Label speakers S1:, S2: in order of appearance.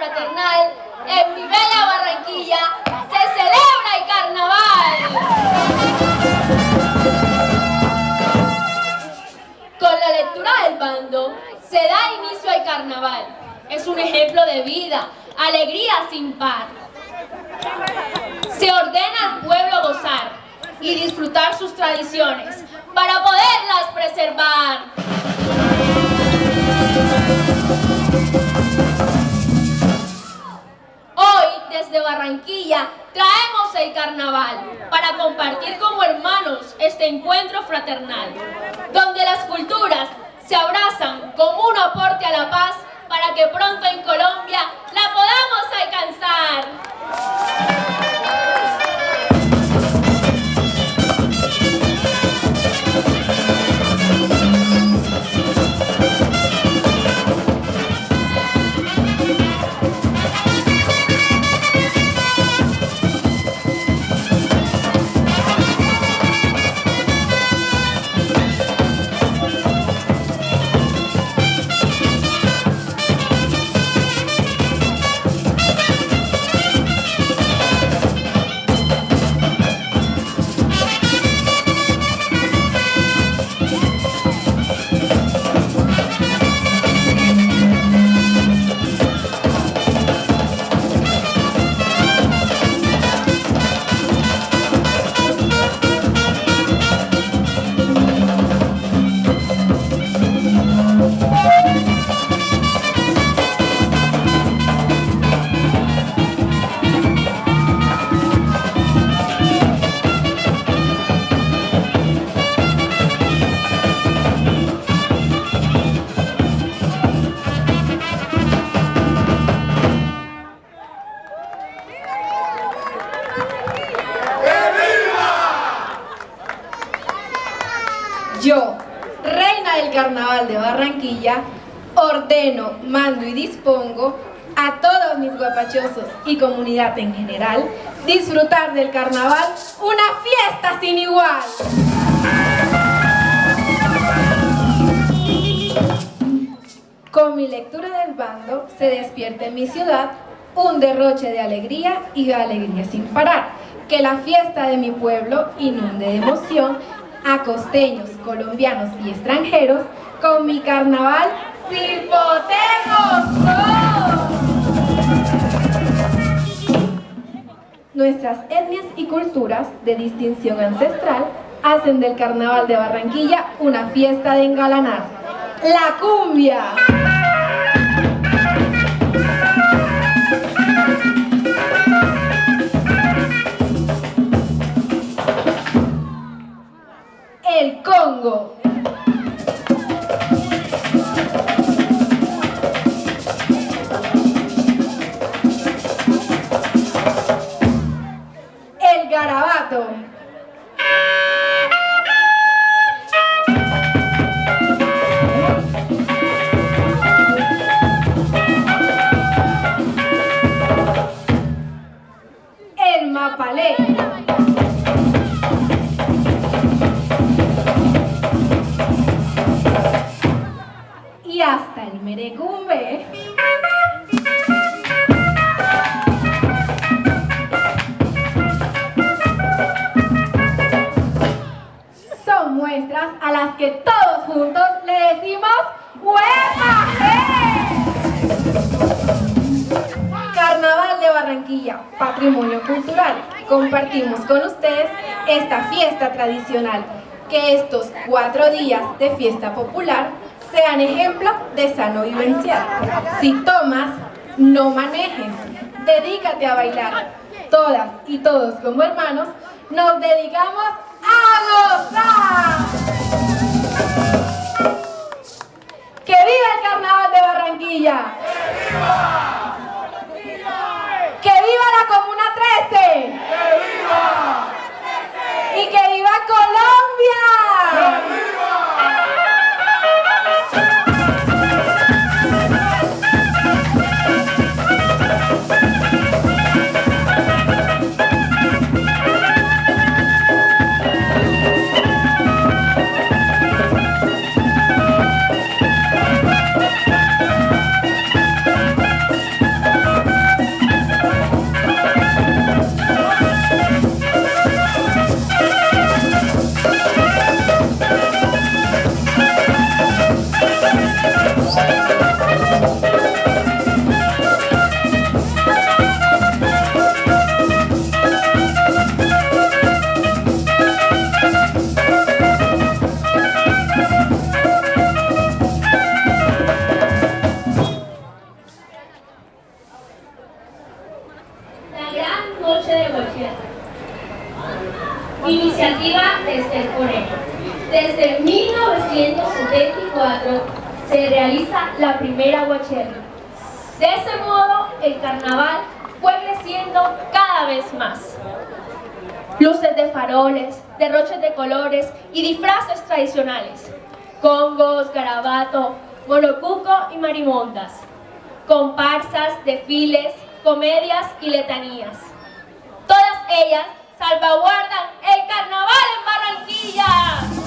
S1: fraternal, en mi bella Barranquilla se celebra el carnaval. Con la lectura del bando se da inicio al carnaval. Es un ejemplo de vida, alegría sin par. Se ordena al pueblo gozar y disfrutar sus tradiciones para poderlas preservar. Hoy, desde Barranquilla, traemos el carnaval para compartir como hermanos este encuentro fraternal, donde las culturas se abrazan como un aporte a la paz para que pronto en Colombia
S2: ordeno, mando y dispongo a todos mis guapachosos y comunidad en general disfrutar del carnaval una fiesta sin igual. Con mi lectura del bando se despierta en mi ciudad un derroche de alegría y de alegría sin parar. Que la fiesta de mi pueblo inunde de emoción a costeños, colombianos y extranjeros con mi carnaval Silpotemos Nuestras etnias y culturas de distinción ancestral hacen del carnaval de Barranquilla una fiesta de engalanar. ¡La cumbia! El Mapalé. y hasta el merecumbe. Las que todos juntos le decimos ¡Huepa! Carnaval de Barranquilla, patrimonio cultural. Compartimos con ustedes esta fiesta tradicional. Que estos cuatro días de fiesta popular sean ejemplo de sano vivencial. Si tomas, no manejes. Dedícate a bailar. Todas y todos como hermanos nos dedicamos a gozar. ¡Que viva el Carnaval de Barranquilla! ¡Que viva la Comuna
S1: Iniciativa desde el Conejo. Desde 1974 se realiza la primera Guachierra. De ese modo, el carnaval fue creciendo cada vez más. Luces de faroles, derroches de colores y disfraces tradicionales. Congos, garabato, monocuco y marimondas. Comparsas, desfiles, comedias y letanías. Todas ellas salvaguardan el carnaval en Barranquilla.